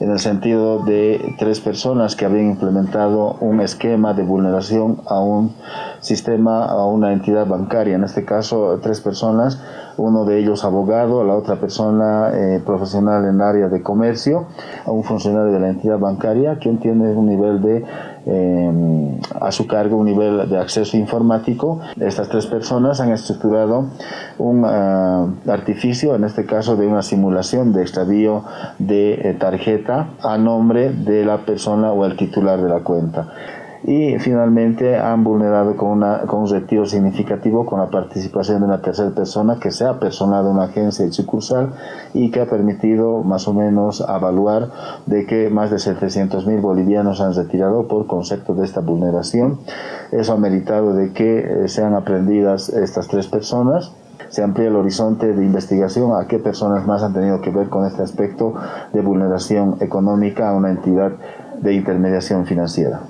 en el sentido de tres personas que habían implementado un esquema de vulneración a un sistema, a una entidad bancaria. En este caso, tres personas, uno de ellos abogado, la otra persona eh, profesional en área de comercio, a un funcionario de la entidad bancaria, quien tiene un nivel de eh, a su cargo un nivel de acceso informático. Estas tres personas han estructurado un ah, artificio, en este caso de una simulación de extravío de eh, tarjeta a nombre de la persona o el titular de la cuenta y finalmente han vulnerado con, una, con un retiro significativo con la participación de una tercera persona que se ha personado en una agencia y sucursal y que ha permitido más o menos evaluar de que más de 700 mil bolivianos han retirado por concepto de esta vulneración. Eso ha meritado de que eh, sean aprendidas estas tres personas se amplía el horizonte de investigación a qué personas más han tenido que ver con este aspecto de vulneración económica a una entidad de intermediación financiera.